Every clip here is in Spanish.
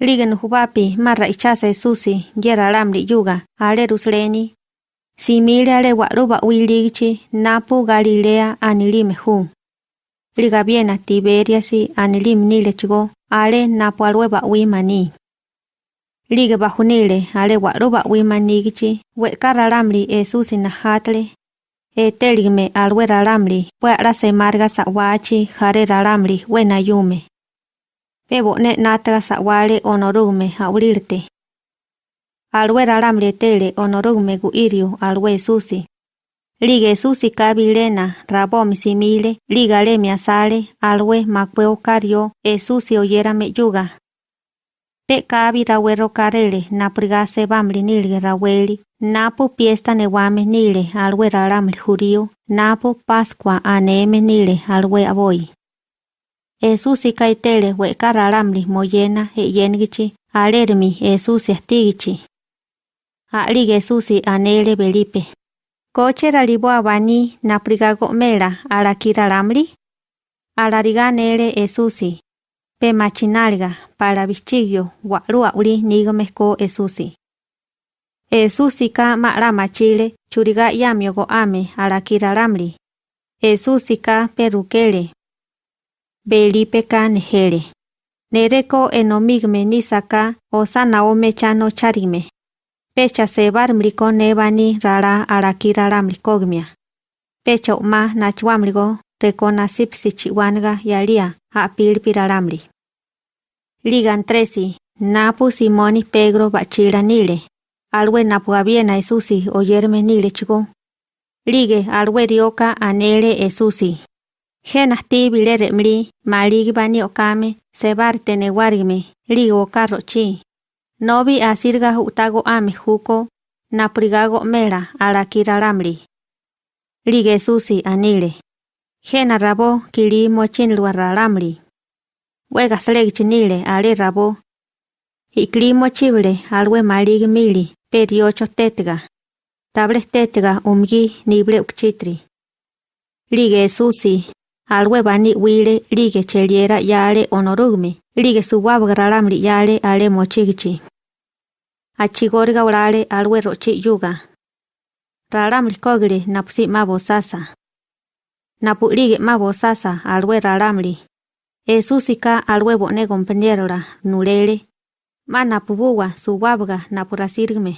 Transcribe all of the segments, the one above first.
Like nujupapi marra ichasa esusi yera lamri yuga ale rusleni. Simile ale waruba wi'líkichi napu Galilea anilime hu. Liga biena Tiberiasi anilime nile chigo ale nápu alwepa wimaní. Like bajunile alewa'lúpa wimanikichi wekara lamri Esusi najátle etelikme alwera marga sa wachi jare jarera wena yume. Marga sa wachi jare ralamri we nayume. Pebo ne nataga sawale onorume haulirte. Alwe ralamre tele onorume gu irio alwe susi. Lige susi kabilena rabomi simile liga le miasale alwe makwe okario e susi oyera me yuga. Pe kabi rawero karele naprigase bamli nilge raweli napu piesta newame nile alwe ralamri jurio napu pascua aneme nile alwe aboy. Esusi kaitele we karalamli moyena e yengichi alermi Esusi astigichi. Alig Esusi anele Belipe. Coche ralibo abani naprigago mela arakiralamli. Alariganele Esusi. Pe machinalga para bichillo guarua uri nigomesco Esusi. Esusi ka mara machile churiga yamiogo ame arakiralamli. Esusi ka perukele Belipe ka nejere. Nereko enomigme nisaka o sanaome chano charime. Pecha sebar mriko nebani rara mrikogmia. Pecha ma nachwamrigo reko nasipsi chiwanga yalia a pilpiraramri. Ligan tresi, napu simoni pegro bachira nile. Alwe napu aviena esusi oyerme nile chigo. Lige alwe rioka anele esusi. Genasti bilere mri maligi bani okame sebar tenewargme ligo carro chi. Nobi asirga utago ame juko naprigago mera arakira ramri. Lige susi anile. Gena rabo kili mochin luararamri. Wega sleg chinile ale rabo. Ikli mochible alwe maligi mili periocho tetga. Table tetga umgi nible ukchitri. Lige susi alwe bani wile lige cheliera yale onorugme, lige suwabgaralamri yale ale mochigichi. Achigorga urale alwe rochi yuga. Ralamri kogre napusi mabo sasa. Napu lige mabo sasa alwe ralamri. Esusika alwe bone compañerora nulele. Ma napubuwa suwabga napurasirgme.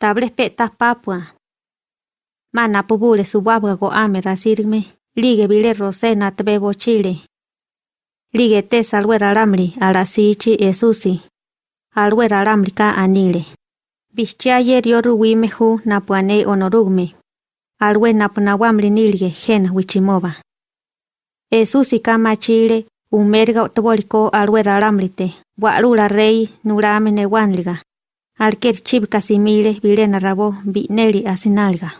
Tables peta papua. Ma napubule suwabga go ame rasirgme. Lige bile rose natbebo chile. Lige te salwe ralamri alasichi esusi. Alwe ralamri ka anile. Bichaye rioru wimehu napuane onorugme. Alwe napunawamri nilge gen wichimoba. Esusi ka machile umerga otoboliko alwe ralamrite. Warula rey nurame newanliga. Alker chibka simile bile narabo bineli asinalga.